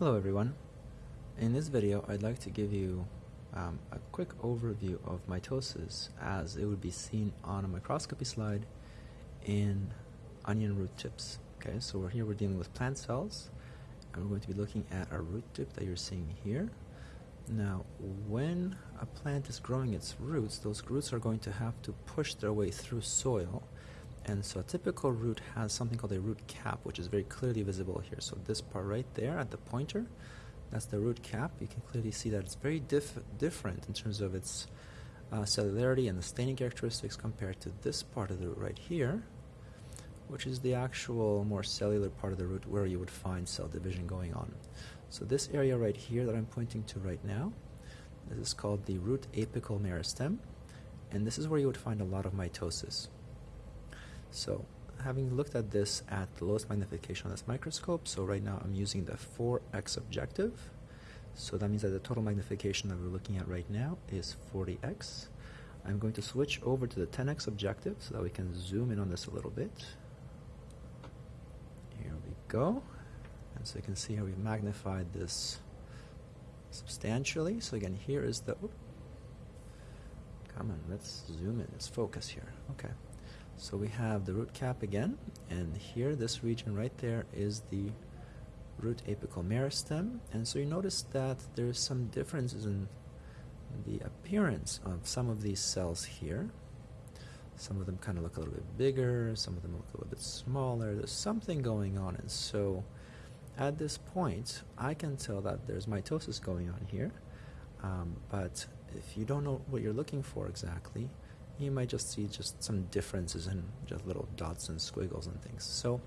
Hello everyone. In this video I'd like to give you um, a quick overview of mitosis as it would be seen on a microscopy slide in onion root tips. Okay, so we're here we're dealing with plant cells and we're going to be looking at a root tip that you're seeing here. Now when a plant is growing its roots, those roots are going to have to push their way through soil and so a typical root has something called a root cap, which is very clearly visible here. So this part right there at the pointer, that's the root cap. You can clearly see that it's very diff different in terms of its uh, cellularity and the staining characteristics compared to this part of the root right here, which is the actual more cellular part of the root where you would find cell division going on. So this area right here that I'm pointing to right now, this is called the root apical meristem, and this is where you would find a lot of mitosis. So having looked at this at the lowest magnification on this microscope, so right now I'm using the 4x objective. So that means that the total magnification that we're looking at right now is 40x. I'm going to switch over to the 10x objective so that we can zoom in on this a little bit. Here we go. And so you can see how we've magnified this substantially. So again, here is the, come on, let's zoom in, let's focus here. Okay. So we have the root cap again, and here, this region right there is the root apical meristem. And so you notice that there's some differences in the appearance of some of these cells here. Some of them kind of look a little bit bigger, some of them look a little bit smaller. There's something going on. And so at this point, I can tell that there's mitosis going on here. Um, but if you don't know what you're looking for exactly, you might just see just some differences and just little dots and squiggles and things. So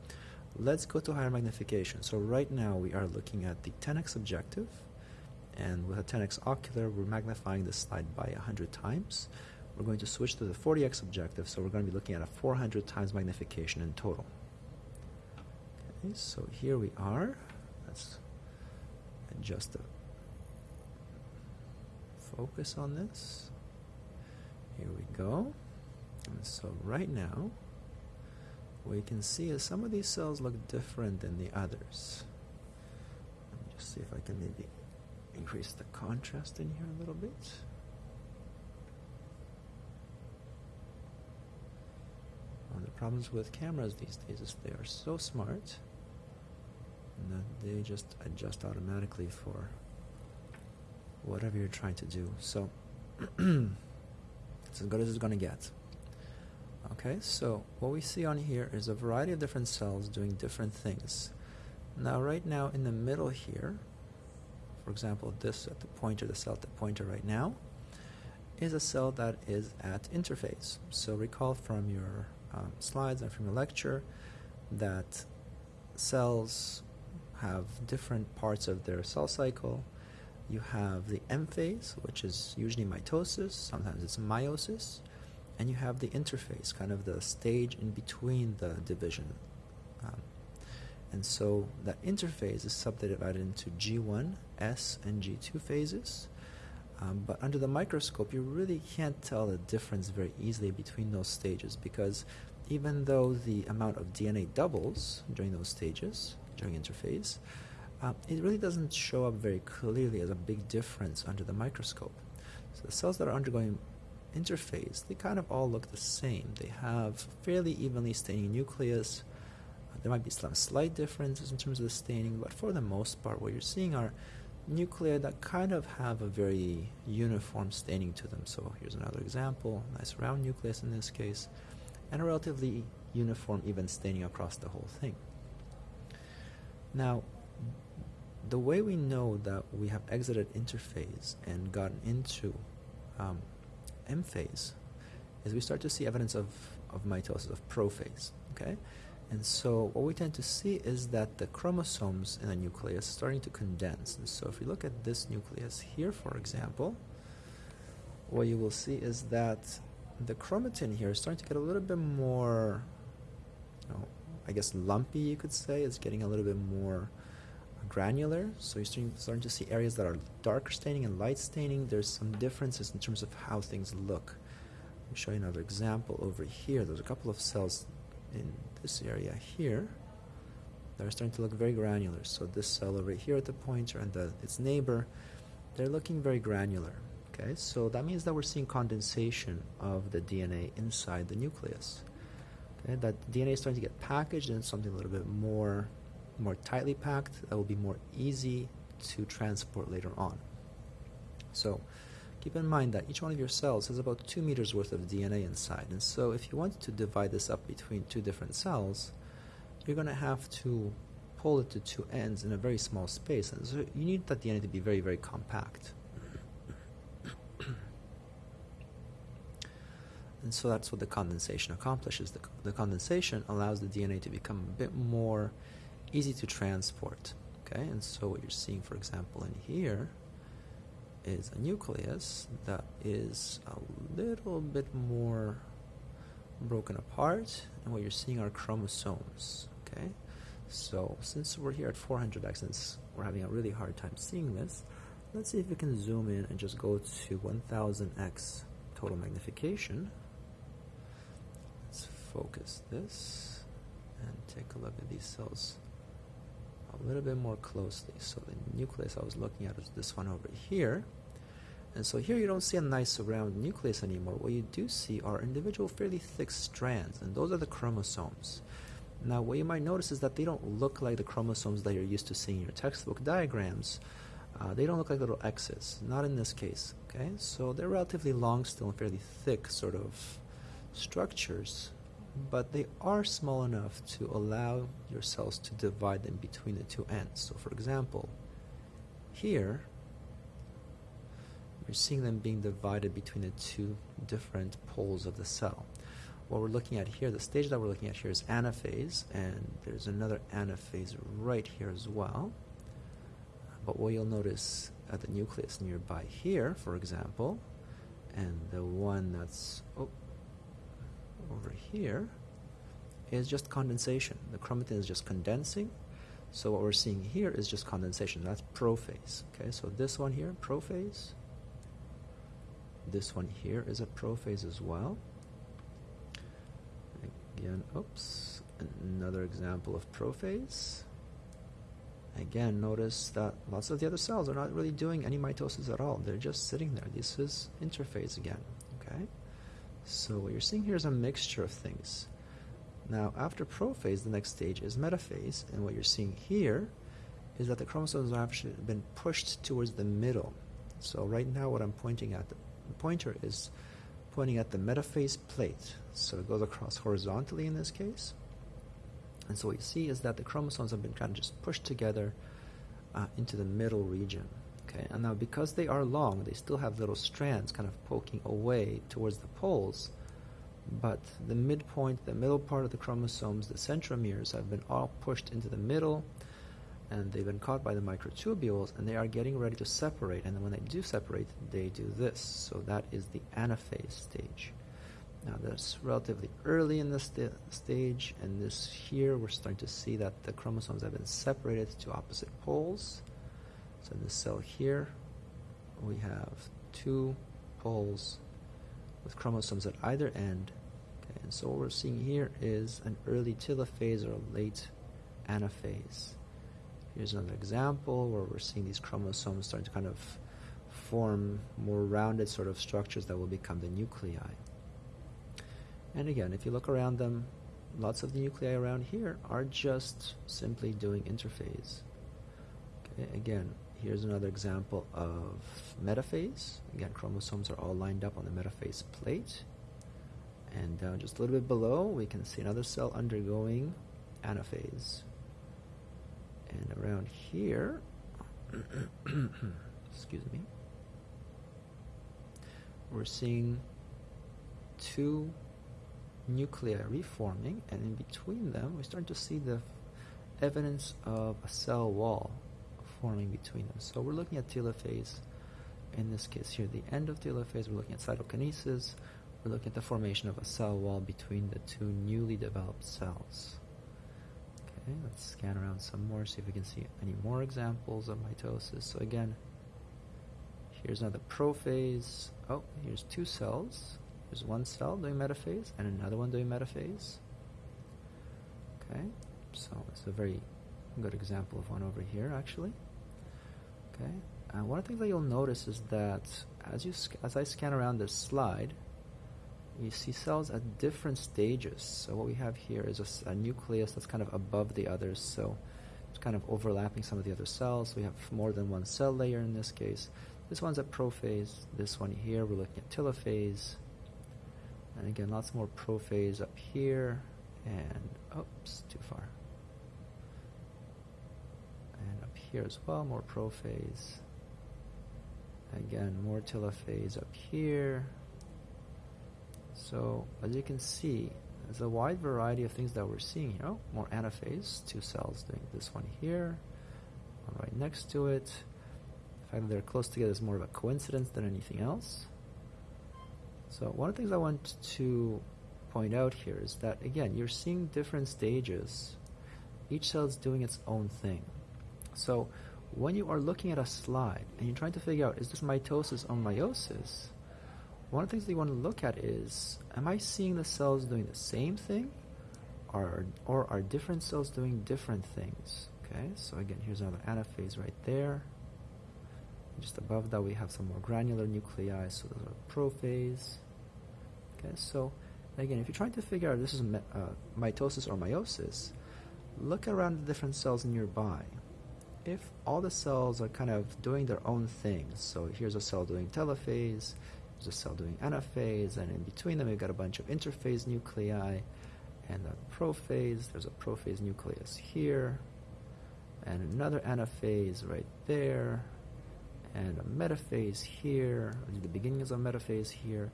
let's go to higher magnification. So right now we are looking at the 10x objective and with a 10x ocular we're magnifying the slide by 100 times. We're going to switch to the 40x objective so we're going to be looking at a 400 times magnification in total. Okay, so here we are. Let's adjust the focus on this. Here we go. And so right now, we can see is some of these cells look different than the others. Let me just see if I can maybe increase the contrast in here a little bit. One of the problems with cameras these days is they are so smart that they just adjust automatically for whatever you're trying to do. So It's as good as it's going to get. Okay, so what we see on here is a variety of different cells doing different things. Now, right now in the middle here, for example, this at the pointer, the cell at the pointer right now, is a cell that is at interphase. So recall from your um, slides and from your lecture that cells have different parts of their cell cycle you have the M phase, which is usually mitosis, sometimes it's meiosis, and you have the interphase, kind of the stage in between the division. Um, and so that interphase is subdivided into G1, S, and G2 phases. Um, but under the microscope, you really can't tell the difference very easily between those stages because even though the amount of DNA doubles during those stages, during interphase, uh, it really doesn't show up very clearly as a big difference under the microscope. So the cells that are undergoing interphase, they kind of all look the same. They have fairly evenly staining nucleus. Uh, there might be some slight differences in terms of the staining, but for the most part, what you're seeing are nuclei that kind of have a very uniform staining to them. So here's another example, nice round nucleus in this case, and a relatively uniform even staining across the whole thing. Now, the way we know that we have exited interphase and gotten into um, M phase is we start to see evidence of, of mitosis, of prophase, okay? And so what we tend to see is that the chromosomes in the nucleus are starting to condense. And so if we look at this nucleus here, for example, what you will see is that the chromatin here is starting to get a little bit more, you know, I guess lumpy, you could say. It's getting a little bit more granular. So you're starting, to see areas that are darker staining and light staining. There's some differences in terms of how things look. Me show you another example over here. There's a couple of cells in this area here. they're starting to look very granular. So this cell over here at the pointer and the, its neighbor, they're looking very granular. Okay, so that means that we're seeing condensation of the DNA inside the nucleus. Okay, that DNA is starting to get packaged in something a little bit more, more tightly packed that will be more easy to transport later on. So keep in mind that each one of your cells has about two meters worth of DNA inside. And so if you want to divide this up between two different cells, you're going to have to pull it to two ends in a very small space. And so you need that DNA to be very, very compact. and so that's what the condensation accomplishes. The, the condensation allows the DNA to become a bit more easy to transport. Okay, and so what you're seeing, for example, in here is a nucleus that is a little bit more broken apart, and what you're seeing are chromosomes. Okay, so since we're here at 400x, since we're having a really hard time seeing this, let's see if we can zoom in and just go to 1000x total magnification. Let's focus this and take a look at these cells a little bit more closely. So the nucleus I was looking at is this one over here. And so here you don't see a nice round nucleus anymore. What you do see are individual fairly thick strands, and those are the chromosomes. Now what you might notice is that they don't look like the chromosomes that you're used to seeing in your textbook diagrams. Uh, they don't look like little X's, not in this case. Okay, so they're relatively long still and fairly thick sort of structures but they are small enough to allow your cells to divide them between the two ends. So for example, here, you're seeing them being divided between the two different poles of the cell. What we're looking at here, the stage that we're looking at here is anaphase, and there's another anaphase right here as well. But what you'll notice at the nucleus nearby here, for example, and the one that's, oh, over here is just condensation. The chromatin is just condensing. So what we're seeing here is just condensation. That's prophase. Okay, so this one here, prophase. This one here is a prophase as well. Again, oops, another example of prophase. Again, notice that lots of the other cells are not really doing any mitosis at all. They're just sitting there. This is interphase again. Okay. So what you're seeing here is a mixture of things. Now, after prophase, the next stage is metaphase, and what you're seeing here is that the chromosomes have actually been pushed towards the middle. So right now what I'm pointing at, the pointer is pointing at the metaphase plate. So it goes across horizontally in this case. And so what you see is that the chromosomes have been kind of just pushed together uh, into the middle region. Okay, and now because they are long, they still have little strands kind of poking away towards the poles, but the midpoint, the middle part of the chromosomes, the centromeres, have been all pushed into the middle, and they've been caught by the microtubules, and they are getting ready to separate. And when they do separate, they do this. So that is the anaphase stage. Now that's relatively early in this st stage, and this here we're starting to see that the chromosomes have been separated to opposite poles. So in this cell here, we have two poles with chromosomes at either end. Okay, and so what we're seeing here is an early telophase or a late anaphase. Here's another example where we're seeing these chromosomes starting to kind of form more rounded sort of structures that will become the nuclei. And again, if you look around them, lots of the nuclei around here are just simply doing interphase. Okay, again, Here's another example of metaphase. Again, chromosomes are all lined up on the metaphase plate. And uh, just a little bit below, we can see another cell undergoing anaphase. And around here, excuse me, we're seeing two nuclei reforming, and in between them, we're starting to see the evidence of a cell wall forming between them. So we're looking at telophase. In this case here, the end of telophase, we're looking at cytokinesis. We're looking at the formation of a cell wall between the two newly developed cells. Okay, let's scan around some more, see if we can see any more examples of mitosis. So again, here's another prophase. Oh, here's two cells. There's one cell doing metaphase and another one doing metaphase. Okay, so it's a very good example of one over here, actually. Okay. And uh, one of the things that you'll notice is that as you as I scan around this slide, you see cells at different stages. So what we have here is a, a, nucleus that's kind of above the others. So it's kind of overlapping some of the other cells. We have more than one cell layer in this case. This one's at prophase. This one here, we're looking at telophase. And again, lots more prophase up here. And, oops, too far. And up here as well, more prophase. Again, more telophase up here. So, as you can see, there's a wide variety of things that we're seeing here. Oh, more anaphase, two cells doing this one here, one right next to it. The fact that they're close together is more of a coincidence than anything else. So one of the things I want to point out here is that, again, you're seeing different stages. Each cell is doing its own thing. So when you are looking at a slide and you're trying to figure out, is this mitosis or meiosis, one of the things that you want to look at is, am I seeing the cells doing the same thing? Or, or are different cells doing different things? Okay, so again, here's another anaphase right there. Just above that, we have some more granular nuclei, so those are prophase. Okay, so again, if you're trying to figure out this is uh, mitosis or meiosis, look around the different cells nearby. If all the cells are kind of doing their own things, so here's a cell doing telophase, there's a cell doing anaphase, and in between them, we've got a bunch of interphase nuclei and a prophase. There's a prophase nucleus here, and another anaphase right there, and a metaphase here, the beginning is a metaphase here.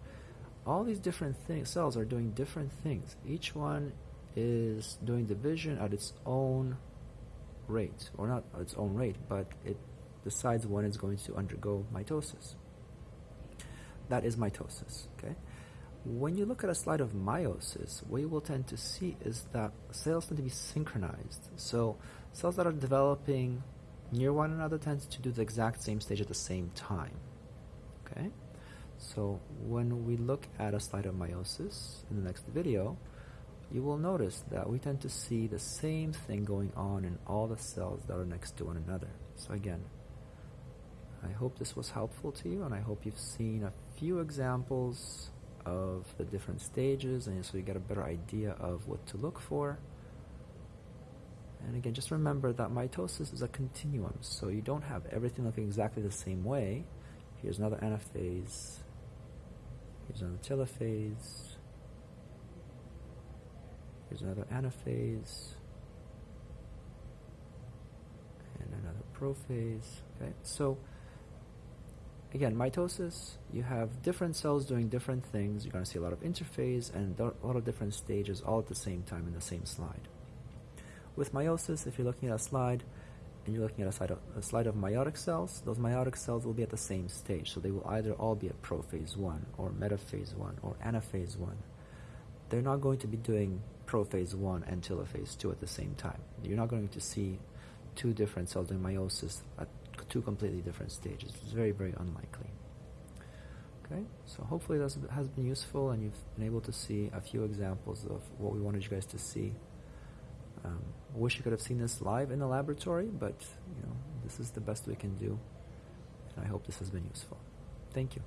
All these different things, cells are doing different things. Each one is doing division at its own rate, or not its own rate, but it decides when it's going to undergo mitosis. That is mitosis. Okay. When you look at a slide of meiosis, what you will tend to see is that cells tend to be synchronized. So cells that are developing near one another tend to do the exact same stage at the same time. Okay. So when we look at a slide of meiosis in the next video, you will notice that we tend to see the same thing going on in all the cells that are next to one another. So again, I hope this was helpful to you and I hope you've seen a few examples of the different stages and so you get a better idea of what to look for. And again, just remember that mitosis is a continuum, so you don't have everything looking exactly the same way. Here's another anaphase. Here's another telophase. Here's another anaphase. And another prophase. Okay, so again, mitosis, you have different cells doing different things. You're going to see a lot of interphase and a lot of different stages all at the same time in the same slide. With meiosis, if you're looking at a slide and you're looking at a slide, of, a slide of meiotic cells, those meiotic cells will be at the same stage. So they will either all be at prophase 1 or metaphase 1 or anaphase 1. They're not going to be doing prophase 1 and telophase 2 at the same time. You're not going to see two different cells doing meiosis at two completely different stages. It's very, very unlikely. Okay, so hopefully that has been useful and you've been able to see a few examples of what we wanted you guys to see. Um, wish you could have seen this live in the laboratory, but you know this is the best we can do, and I hope this has been useful. Thank you.